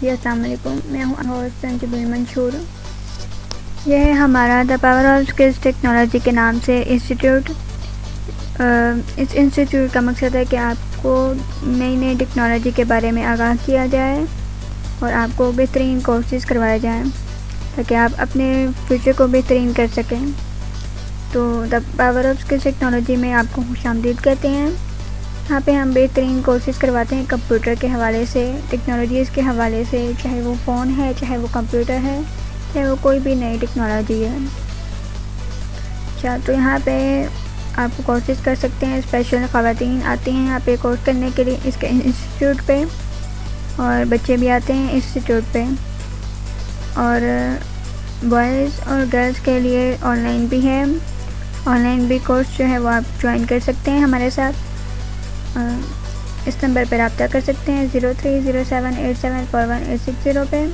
جی السلام علیکم میں ہوں ہوسن جبیل منشور یہ ہے ہمارا the power of skills technology کے نام سے انسٹیٹیوٹ اس انسٹیٹیوٹ کا مقصد ہے کہ آپ کو نئی نئی ٹیکنالوجی کے بارے میں آگاہ کیا جائے اور آپ کو بہترین کورسز کروائے جائیں تاکہ آپ اپنے فیوچر کو بہترین کر سکیں۔ تو the power of skills technology میں آپ کو خوش آمدید کہتے ہیں۔ یہاں پہ ہم بہترین کورسز کرواتے ہیں کمپیوٹر کے حوالے سے، ٹیکنالوجیز کے حوالے سے، چاہے وہ فون ہے، چاہے وہ کمپیوٹر ہے، چاہے وہ کوئی بھی نئی ٹیکنالوجی ہے۔ اچھا تو یہاں پہ آپ کورسز کر سکتے ہیں، اسپیشل خواتین آتی ہیں یہاں پہ کورس کرنے کے لیے اس کے انسٹیٹیوٹ پہ، اور بچے بھی آتے ہیں انسٹیٹیوٹ پہ۔ اور بوائز اور گرلس کے لیے آن لائن بھی ہے۔ آن لائن بھی کورس جو ہے وہ آپ جوائن کر سکتے ہیں ہمارے ساتھ۔ اس نمبر پہ رابطہ کر سکتے ہیں zero three zero seven eight seven four one eight six zero پہ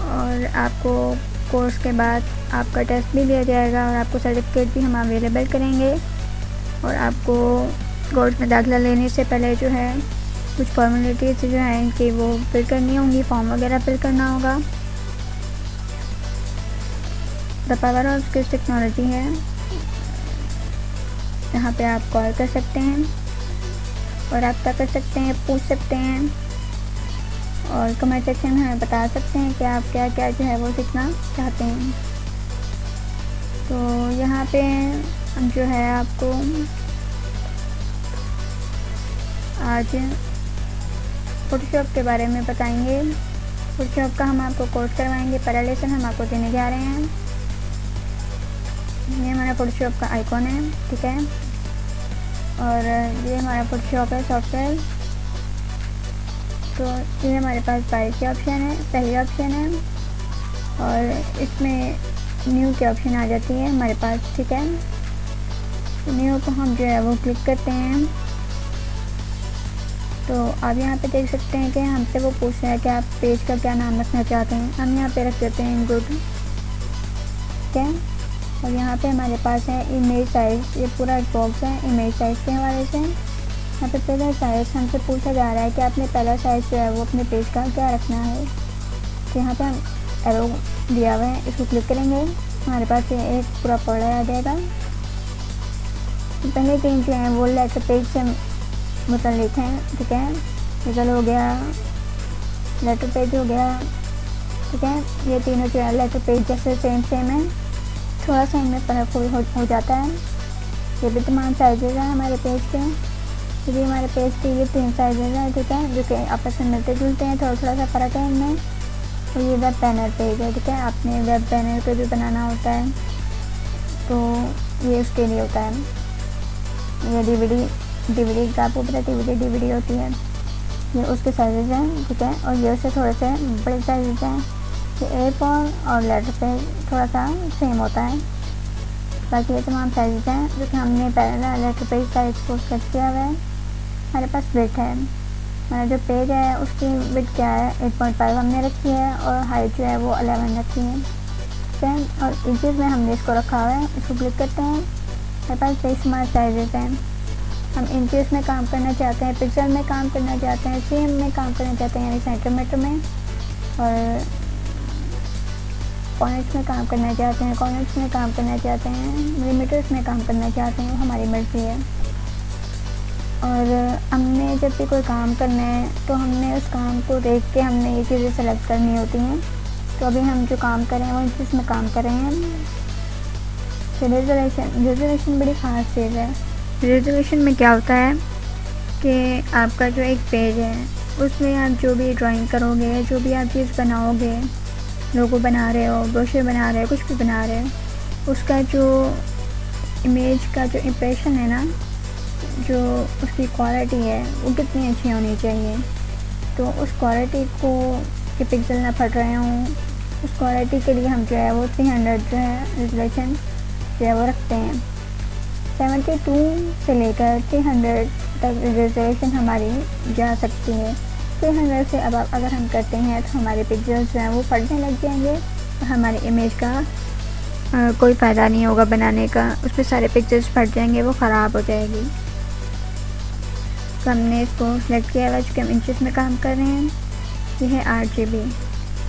اور آپ کو کورس کے بعد آپ کا ٹیسٹ بھی دیا جائے گا اور آپ کو سرٹیفکیٹ بھی ہم اویلیبل کریں گے اور آپ کو کورس میں داخلہ لینے سے پہلے جو ہے کچھ فارمیلٹیز جو ہیں کہ وہ فل کرنی ہوں گی فارم وغیرہ فل کرنا ہوگا۔ The power of skills technology ہے۔ یہاں پہ آپ کال کر سکتے ہیں۔ اور رابطہ کر سکتے ہیں، پوچھ سکتے ہیں اور کمنٹ سیکشن میں ہمیں بتا سکتے ہیں کہ آپ کیا کیا جو ہے وہ سیکھنا چاہتے ہیں۔ تو یہاں پہ ہم جو ہے آپ کو آج فوٹو شاپ کے بارے میں بتائیں گے۔ فوٹو شاپ کا ہم آپ کو کورس کروائیں گے، پہلا لیسن ہم آپ کو دینے جا رہے ہیں۔ یہ ہمارا فوٹو شاپ کا آئیکن ہے، ٹھیک ہے۔ اور یہ ہمارا فوٹو شاپ ہے سافٹ ویئر تو یہ ہمارے پاس بائک کے آپشن ہے، پہلی آپشن ہے. اور اس میں نیو کے آپشن آ جاتی ہے ہمارے پاس، ٹھیک ہے. نیو کو ہم جو ہے وہ کلک کرتے ہیں. تو آپ یہاں پہ دیکھ سکتے ہیں کہ ہم سے وہ پوچھ رہے ہیں کہ آپ پیج کا کیا نام رکھنا چاہتے ہیں. ہم یہاں پہ رکھ دیتے ہیں گڈ ٹھیک ہے. اور یہاں پہ ہمارے پاس ہے امیج سائز یہ پورا باکس ہے امیج سائز کے حوالے سے۔ یہاں پہ پہلا سائز ہم سے پوچھا جا رہا ہے کہ آپ نے پہلا سائز جو ہے وہ اپنے پیج کا کیا رکھنا ہے۔ تو یہاں پہ ہم ایرو دیا ہوا ہے، اس کو کلک کریں گے۔ ہمارے پاس یہ ایک پورا پڑا آ جائے گا۔ پہلے تین جو ہیں وہ لیٹر پیج سے متعلق ہیں، ٹھیک ہے؟ نکل ہو گیا۔ لیٹر پیج ہو گیا۔ ٹھیک ہے؟ یہ تینوں جو ہے لیٹر پیج جیسے سیم سیم ہے تھوڑا سا ان میں فرق ہو جاتا ہے۔ یہ بھی تمام سائزز ہیں ہمارے پیج کے۔ یہ بھی ہمارے پیج کے یہ تین سائزز ہیں، ٹھیک ہے؟ جو کہ آپس میں ملتے جلتے ہیں، تھوڑا تھوڑا سا فرق ہے ان میں۔ تو یہ ویب پینر پیج ہے، ٹھیک ہے؟ آپ نے ویب پینر کو بھی بنانا ہوتا ہے۔ تو یہ اس کے لیے ہوتا ہے۔ یہ D V D D V D کا آپ کو پتا D V D D V D ہوتی ہے۔ یہ اس کے سائزز ہیں، ٹھیک ہے؟ اور یہ اس سے تھوڑے سے بڑے سائزز ہیں۔ کہ اے فون اور لیٹر پہ تھوڑا سا سیم ہوتا ہے۔ باقی یہ تمام سائزز ہیں جو کہ ہم نے پہلا لیٹر پیج سائز کو سیٹ کیا ہوا ہے۔ ہمارے پاس ویٹ ہے۔ ہمارا جو پیج ہے اس کی ویٹ کیا ہے؟ ایٹ پوائنٹ فائیو ہم نے رکھی ہے اور ہائٹ جو ہے وہ الیون رکھی ہے۔ ٹھیک ہے اور انچیز میں ہم نے اس کو رکھا ہوا ہے۔ اس کو کلک کرتے ہیں۔ ہمارے پاس بے شمار سائزز ہیں۔ ہم انچیز میں کام کرنا چاہتے ہیں پکسل میں کام کرنا چاہتے ہیں سی ایم میں کام کرنا چاہتے ہیں یعنی سینٹر میٹر میں۔ اور پوائنٹس میں کام کرنا چاہتے ہیں کارنرس میں کام کرنا چاہتے ہیں؟ ملی میٹرس میں کام کرنا چاہتے ہیں، وہ ہماری مرضی ہے۔ اور ہم نے جب بھی کوئی کام کرنا ہے، تو ہم نے اس کام کو دیکھ کے ہم نے یہ چیزیں سلیکٹ کرنی ہوتی ہیں۔ تو ابھی ہم جو کام کریں وہ ان چیز میں کام کر رہے ہیں۔ ریزولیشن ریزولیشن بڑی خاص چیز ہے۔ ریزولیشن میں کیا ہوتا ہے کہ آپ کا جو ایک پیج ہے، اس میں آپ جو بھی ڈرائنگ کرو گے، جو بھی آپ چیز بناؤ گے لوگو بنا رہے ہو بروشر بنا رہے ہو، کچھ بھی بنا رہے ہو۔ اس کا جو امیج کا جو امپریشن ہے نا، جو اس کی کوالٹی ہے، وہ کتنی اچھی ہونی چاہیے۔ تو اس کوالٹی کو کہ پکسل نہ پھٹ رہے ہوں، اس کوالٹی کے لیے ہم جو ہے وہ تھری ہنڈریڈ جو ہے ریزولیشن جو ہے وہ رکھتے ہیں۔ سیونٹی ٹو سے لے کر تھری ہنڈریڈ تک ریزولیشن ہماری جا سکتی ہے۔ تھری ہنڈریڈ سے اب اگر ہم کرتے ہیں تو ہمارے پکچرس جو ہیں وہ پھٹنے لگ جائیں گے۔ اور ہماری امیج کا کوئی فائدہ نہیں ہوگا بنانے کا۔ اس میں سارے پکچرس پھٹ جائیں گے، وہ خراب ہو جائے گی۔ تو ہم نے اس کو سلیکٹ کیا ہوا، چونکہ ہم انچز میں کام کر رہے ہیں۔ یہ ہے آٹھ جی بی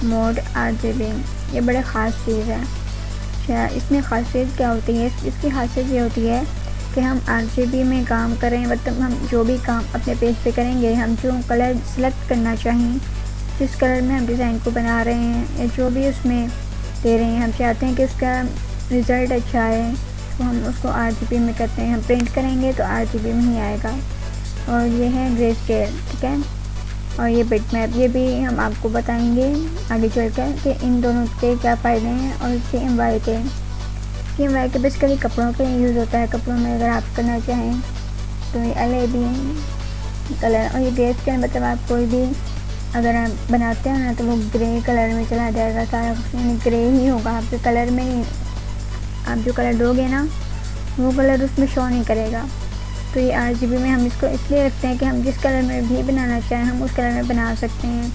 موڈ آٹھ جی بی یہ بڑے خاص چیز ہے۔ اچھا، اس میں خاصیت کیا ہوتی ہے؟ اس کی خاصیت یہ ہوتی ہے کہ ہم آٹھ جی بی میں کام کریں مطلب ہم جو بھی کام اپنے پیج پہ کریں گے، ہم جو کلر سلیکٹ کرنا چاہیں، جس کلر میں ہم ڈیزائن کو بنا رہے ہیں، یا جو بھی اس میں دے رہے ہیں، ہم چاہتے ہیں کہ اس کا رزلٹ اچھا آئے، تو ہم اس کو آٹھ جی بی میں کرتے ہیں۔ ہم پرنٹ کریں گے تو آٹھ جی بی میں ہی آئے گا۔ اور یہ ہے گرے اسکیل ٹھیک ہے؟ اور یہ بٹ میپ یہ بھی ہم آپ کو بتائیں گے آگے چل کر کہ ان دونوں کے کیا فائدے ہیں اور C M Y K. C M Y K basically کپڑوں پہ یوز ہوتا ہے۔ کپڑوں میں اگر آپ کرنا چاہیں تو یہ ایل کلر اور یہ گیس کے مطلب آپ کوئی بھی اگر آپ بناتے ہیں نا تو وہ گرے کلر میں چلا جائے گا۔ سارا کچھ یعنی گرے ہی ہوگا۔ آپ کے کلر میں ہی آپ جو کلر دو گے نا، وہ کلر اس میں شو نہیں کرے گا۔ تو یہ آٹھ جی بی میں ہم اس کو اس لیے رکھتے ہیں کہ ہم جس کلر میں بھی بنانا چاہیں، ہم اس کلر میں بنا سکتے ہیں۔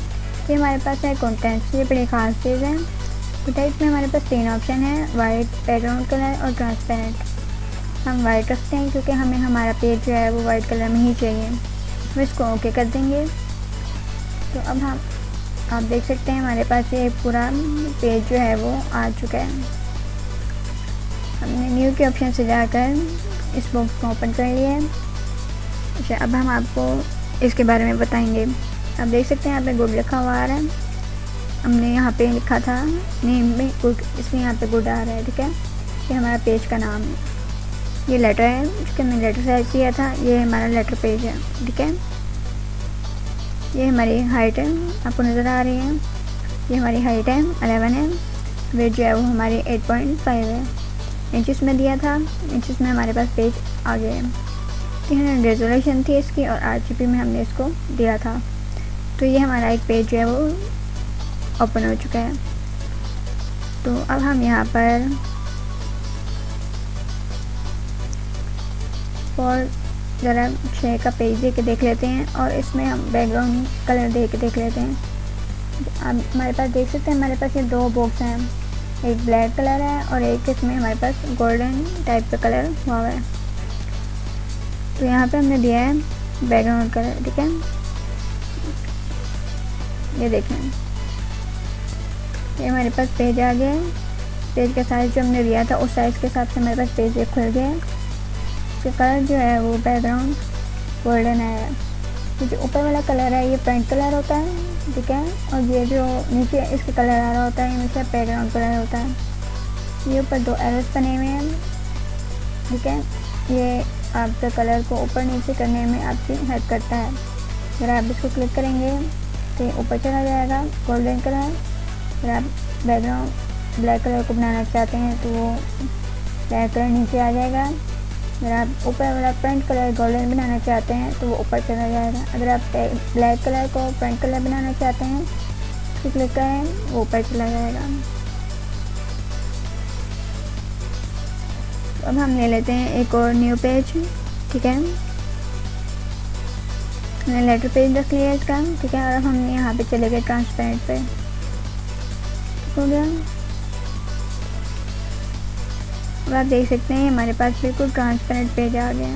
یہ ہمارے پاس ہے کانٹینٹس یہ بڑی خاص چیز ہے۔ کانٹینٹس میں ہمارے پاس تین آپشن ہیں وائٹ بیک گراؤنڈ کلر اور ٹرانسپیرنٹ ہم وائٹ رکھتے ہیں کیونکہ ہمیں ہمارا پیج جو ہے وہ وائٹ کلر میں ہی چاہیے. ہم اس کو اوکے کر دیں گے. تو اب ہم آپ دیکھ سکتے ہیں ہمارے پاس یہ پورا پیج جو ہے وہ آ چکا ہے. ہم نے نیو کے آپشن سے جا کر اس باکس کو اوپن کر لیا ہے. اچھا اب ہم آپ کو اس کے بارے میں بتائیں گے. آپ دیکھ سکتے ہیں یہاں پہ گڈ لکھا ہوا آ رہا ہے. ہم نے یہاں پہ لکھا تھا نیم میں گڈ اس میں یہاں پہ گڈ آ رہا ہے، ٹھیک ہے؟ یہ ہمارا پیج کا نام ہے۔ یہ لیٹر ہے، اس کے میں لیٹر سائز کیا تھا، یہ ہمارا لیٹر پیج ہے، ٹھیک ہے؟ یہ ہماری ہائٹ ہے، آپ کو نظر آ رہی ہے۔ یہ ہماری ہائٹ ہے الیون ہے۔ ویٹ جو ہے وہ ہماری ایٹ پوائنٹ فائیو ہے۔ انچز میں دیا تھا انچز میں ہمارے پاس پیج آ گئے تین ہنڈریڈ ریزولیشن تھی اس کی اور آر جی پی میں ہم نے اس کو دیا تھا۔ تو یہ ہمارا ایک پیج جو ہے وہ اوپن ہو چکا ہے تو اب ہم یہاں پر اور ذرا چھ کا پیج دے کے دیکھ لیتے ہیں اور اس میں ہم بیک گراؤنڈ کلر دے کے دیکھ لیتے ہیں۔ اب ہمارے پاس دیکھ سکتے ہیں ہمارے پاس یہ دو باکس ہیں۔ ایک بلیک کلر ہے اور ایک اس میں ہمارے پاس گولڈن ٹائپ کا کلر ہوا ہوا ہے۔ تو یہاں پہ ہم نے دیا ہے بیک گراؤنڈ کلر ٹھیک ہے۔ یہ دیکھیں۔ یہ ہمارے پاس پیج آ گیا ہے پیج کا سائز جو ہم نے دیا تھا، اس سائز کے حساب سے ہمارے پاس پیج ایک کھل گیا ہے اس کا کلر جو ہے وہ بیک گراؤنڈ گولڈن ہے جو اوپر والا کلر ہے، یہ فرنٹ کلر ہوتا ہے، ٹھیک ہے۔ اور یہ جو نیچے اس کا کلر آ رہا ہوتا ہے، یہ ہمیشہ بیک گراؤنڈ کلر ہوتا ہے۔ یہ اوپر دو ایرس بنے ہوئے ہیں، ٹھیک ہے۔ یہ آپ کے کلر کو اوپر نیچے کرنے میں آپ کی ہیلپ کرتا ہے۔ اگر آپ اس کو کلک کریں گے تو یہ اوپر چلا جائے گا گولڈن کلر اگر آپ بیک گراؤنڈ بلیک کلر کو بنانا چاہتے ہیں تو وہ بلیک کلر نیچے آ جائے گا۔ اگر آپ اوپر والا فرنٹ کلر گولڈن بنانا چاہتے ہیں تو وہ اوپر چلا جائے گا۔ اگر آپ بلیک کلر کو فرنٹ کلر بنانا چاہتے ہیں تو کلک کریں، وہ اوپر چلا جائے گا۔ اب ہم لے لیتے ہیں ایک اور نیو پیج، ٹھیک ہے۔ ہم نے لیٹر پیج رکھ لیا اس کا، ٹھیک ہے۔ اور ہم یہاں پہ چلے گئے ٹرانسپیرنٹ پہ۔ ہو گیا اب آپ دیکھ سکتے ہیں ہمارے پاس بالکل ٹرانسپیرنٹ پیج آ گیا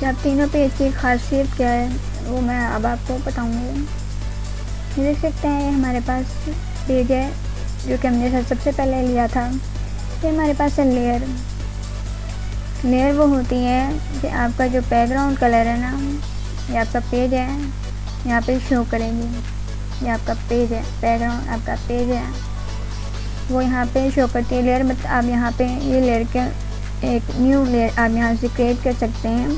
کہ آپ تینوں پیج کی خاصیت کیا ہے وہ میں اب آپ کو بتاؤں گی دیکھ سکتے ہیں ہمارے پاس پیج ہے جو کہ ہم نے سب سے پہلے لیا تھا یہ ہمارے پاس ہے لیئر لیئر وہ ہوتی ہے کہ آپ کا جو بیک گراؤنڈ کلر ہے نا یہ آپ کا پیج ہے یہاں پہ شو کرے گی یہ آپ کا پیج ہے بیک گراؤنڈ آپ کا پیج ہے۔ وہ یہاں پہ شو کرتی ہے لیئر مطلب آپ یہاں پہ یہ لیئر کے ایک نیو لیئر آپ یہاں سے کریٹ کر سکتے ہیں۔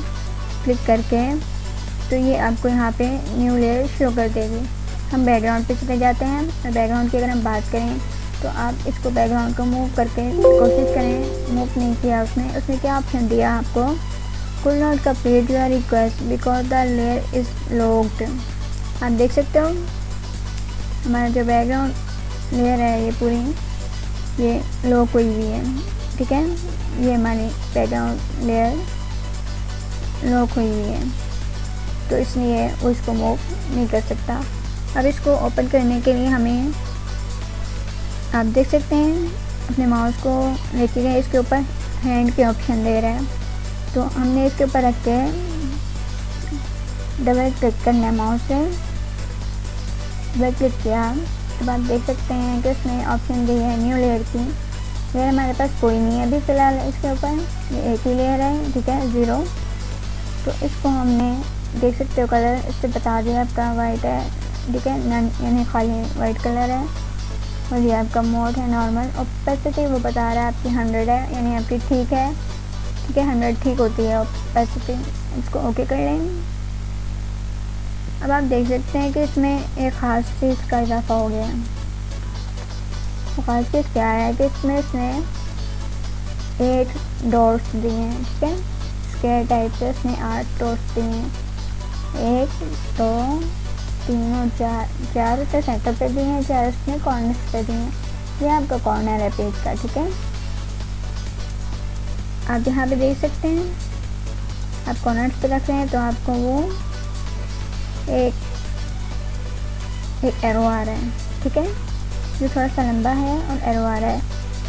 کلک کر کے تو یہ آپ کو یہاں پہ نیو لیئر شو کر دے گی۔ ہم بیک گراؤنڈ پہ چلے جاتے ہیں۔ اور بیک گراؤنڈ کی اگر ہم بات کریں تو آپ اس کو بیک گراؤنڈ کو موو کر کے کوشش کریں۔ موو نہیں کیا اس نے اس نے کیا آپشن دیا آپ کو؟ Could not complete your request because the layer is locked آپ دیکھ سکتے ہو؟ ہمارا جو بیک گراؤنڈ لیئر ہے، یہ پوری، یہ لوک ہوئی ہوئی ہے، ٹھیک ہے؟ یہ ہماری بیک گراؤنڈ لیئر لوک ہوئی ہوئی ہے۔ تو اس لیے وہ اس کو موو نہیں کر سکتا۔ اب اس کو اوپن کرنے کے لیے ہمیں آپ دیکھ سکتے ہیں، اپنے ماؤس کو لے کے گئے۔ اس کے اوپر ہینڈ کے آپشن دے رہا ہے۔ تو ہم نے اس کے اوپر رکھ کے ڈبل کلک کرنا ہے ماؤس سے۔ ڈبل کلک کیا تو آپ دیکھ سکتے ہیں کہ اس میں آپشن دی ہے نیو لیئر کی لیئر ہمارے پاس کوئی نہیں ہے ابھی فی الحال اس کے اوپر یہ ایک ہی لیئر ہے ٹھیک ہے زیرو تو اس کو ہم نے دیکھ سکتے ہو کلر اس سے بتا دیا آپ کا وائٹ ہے ٹھیک ہے یعنی خالی وائٹ کلر ہے اور یہ آپ کا موڈ ہے نارمل اوپیسٹی وہ بتا رہا ہے آپ کی ہنڈریڈ ہے یعنی آپ کی ٹھیک ہے ٹھیک ہے ہنڈریڈ ٹھیک ہوتی ہے اور پیسٹی اس کو اوکے کر لیں اب آپ دیکھ سکتے ہیں کہ اس میں ایک خاص چیز کا اضافہ ہو گیا ہے۔ خاص چیز کیا ہے کہ اس میں اس نے ایٹ ڈورس دیے ہیں، ٹھیک ہے؟ اسکیئر ٹائپ سے اس نے آٹھ ڈورس دیے ہیں۔ ایک، دو، تین اور چار۔ چار اسے سینٹر پہ دیے ہیں، چار اس نے کارنرس پہ دیے ہیں۔ یہ آپ کا کارنر ہے پیج کا، ٹھیک ہے؟ آپ یہاں پہ دیکھ سکتے ہیں۔ آپ کارنرس پہ رکھ رہے ہیں تو آپ کو وہ ایک ایک ایرو آ رہا ہے، ٹھیک ہے؟ جو تھوڑا سا لمبا ہے اور ایرو آ رہا ہے۔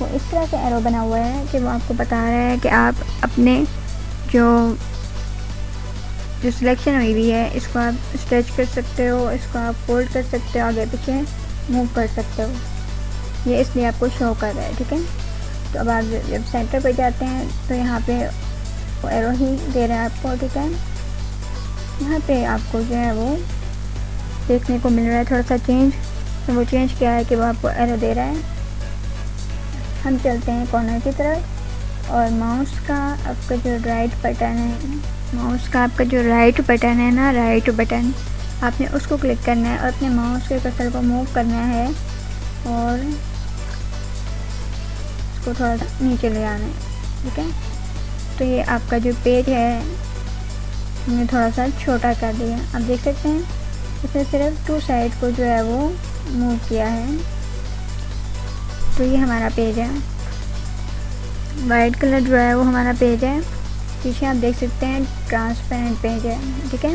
وہ اس طرح سے ایرو بنا ہوا ہے کہ وہ آپ کو بتا رہا ہے کہ آپ اپنے جو جو سلیکشن ہوئی ہوئی ہے، اس کو آپ اسٹریچ کر سکتے ہو، اس کو آپ فولڈ کر سکتے ہو، آگے پیچھے موو کر سکتے ہو۔ یہ اس لیے آپ کو شو کر رہا ہے، ٹھیک ہے؟ تو اب آپ جب سینٹر پہ جاتے ہیں تو یہاں پہ وہ ایرو ہی دے رہا ہے آپ کو، ٹھیک ہے؟ یہاں پہ آپ کو جو ہے وہ دیکھنے کو مل رہا ہے، تھوڑا سا چینج وہ چینج کیا ہے کہ وہ آپ کو ایرو دے رہا ہے۔ ہم چلتے ہیں کارنر کی طرف۔ اور ماؤس کا آپ کا جو رائٹ بٹن ہے ماؤس کا آپ کا جو رائٹ بٹن ہے نا رائٹ بٹن آپ نے اس کو کلک کرنا ہے اور اپنے ماؤس کے کسر کو موو کرنا ہے اور اس کو تھوڑا سا نیچے لے آنا ہے، ٹھیک ہے؟ تو یہ آپ کا جو پیج ہے ہم نے تھوڑا سا چھوٹا کر دیا آپ دیکھ سکتے ہیں، اس نے صرف ٹو سائڈ کو جو ہے وہ موو کیا ہے۔ تو یہ ہمارا پیج ہے۔ وائٹ کلر جو ہے وہ ہمارا پیج ہے۔ پیچھے آپ دیکھ سکتے ہیں ٹرانسپیرنٹ پیج ہے۔ ٹھیک ہے؟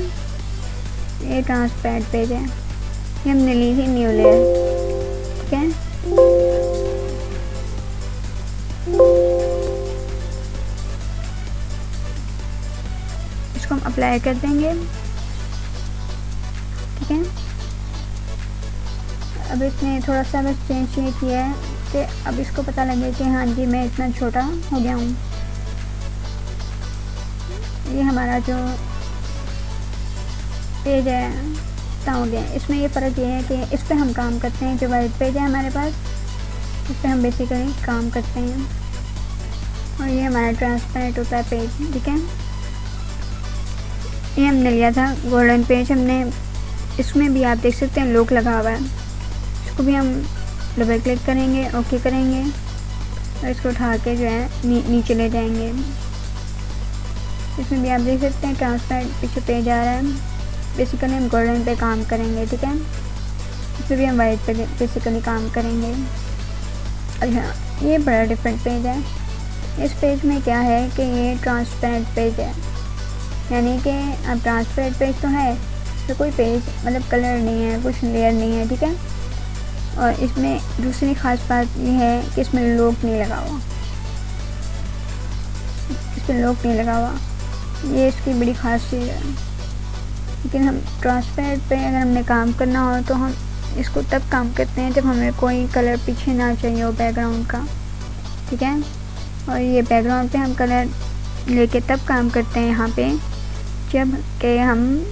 یہ ٹرانسپیرنٹ پیج ہے۔ یہ ہم نے لی تھی نیو لیئر ٹھیک ہے؟ کو ہم اپلائی کر دیں گے۔ ٹھیک ہے۔ اب اس نے تھوڑا سا بس چینج یہ کیا ہے کہ اب اس کو پتہ لگے کہ ہاں جی میں اتنا چھوٹا ہو گیا ہوں۔ یہ ہمارا جو پیج ہے ساؤنڈ ہے۔ اس میں یہ فرق یہ ہے کہ اس پہ ہم کام کرتے ہیں، جو وائٹ پیج ہے ہمارے پاس، اس پہ ہم بیسیکلی کام کرتے ہیں۔ اور یہ ہمارا ٹرانسپیرنٹ ہوتا ہے پیج ٹھیک ہے۔ یہ ہم نے لیا تھا گولڈن پیج ہم نے اس میں بھی آپ دیکھ سکتے ہیں، لوک لگا ہوا ہے۔ اس کو بھی ہم ڈبل کلک کریں گے، اوکے کریں گے۔ اور اس کو اٹھا کے جو ہے نیچے لے جائیں گے۔ اس میں بھی آپ دیکھ سکتے ہیں ٹرانسپیرنٹ پیچھے پیج آ رہا ہے۔ بیسیکلی ہم گولڈن پہ کام کریں گے، ٹھیک ہے۔ اس میں بھی ہم وائٹ پہ بیسیکلی کام کریں گے۔ اچھا یہ بڑا ڈفرینٹ پیج ہے۔ اس پیج میں کیا ہے کہ یہ ٹرانسپیرنٹ پیج ہے۔ یعنی کہ اب ٹرانسپیرنٹ پیج تو ہے اس میں کوئی پیج مطلب کلر نہیں ہے، کچھ لیئر نہیں ہے، ٹھیک ہے؟ اور اس میں دوسری خاص بات یہ ہے کہ اس میں لوک نہیں لگا ہوا۔ اس میں لوک نہیں لگا ہوا۔ یہ اس کی بڑی خاص چیز ہے۔ لیکن ہم ٹرانسپیرنٹ پہ اگر ہم نے کام کرنا ہو تو ہم اس کو تب کام کرتے ہیں جب ہمیں کوئی کلر پیچھے نہ چاہیے ہو بیک گراؤنڈ کا۔ ٹھیک ہے؟ اور یہ بیک گراؤنڈ پہ ہم کلر لے کے تب کام کرتے ہیں یہاں پہ۔ جبکہ ہم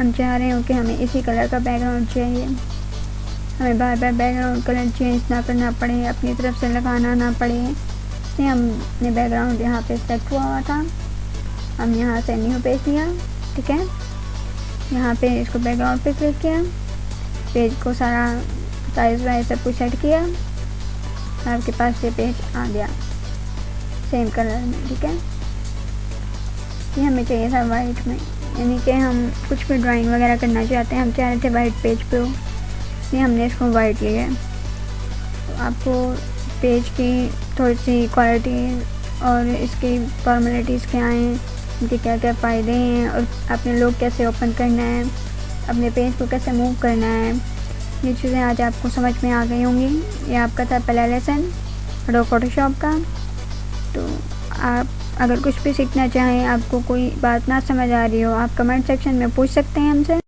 ہم چاہ رہے ہوں کہ ہمیں اسی کلر کا بیک گراؤنڈ چاہیے۔ ہمیں بار بار بیک گراؤنڈ کلر چینج نہ کرنا پڑے، اپنی طرف سے لگانا نہ پڑے۔ اس لیے ہم نے بیک گراؤنڈ یہاں پہ سیٹ ہوا ہوا تھا۔ ہم یہاں سے نیو پیج لیا، ٹھیک ہے؟ یہاں پہ اس کو بیک گراؤنڈ پہ کلک کیا۔ پیج کو سارا سائز وائز سب کچھ سیٹ کیا۔ آپ کے پاس یہ پیج آ گیا۔ سیم کلر میں، ٹھیک ہے؟ یہ ہمیں چاہیے تھا وائٹ میں۔ یعنی کہ ہم کچھ بھی ڈرائنگ وغیرہ کرنا چاہتے ہیں، ہم چاہ رہے تھے وائٹ پیج پہ ہو اس لیے ہم نے اس کو وائٹ لیا تو آپ کو پیج کی تھوڑی سی کوالٹی اور اس کی فارمیلٹیز کیا ہیں؟ ان کے کیا کیا فائدے ہیں؟ اور اپنے لوگ کیسے اوپن کرنا ہے؟ اپنے پیج کو کیسے موو کرنا ہے؟ یہ چیزیں آج آپ کو سمجھ میں آ گئی ہوں گی۔ یہ آپ کا تھا پہلا لیسن فوٹو شاپ کا۔ تو آپ اگر کچھ بھی سیکھنا چاہیں، آپ کو کوئی بات نہ سمجھ آ رہی ہو، آپ کمنٹ سیکشن میں پوچھ سکتے ہیں ہم سے۔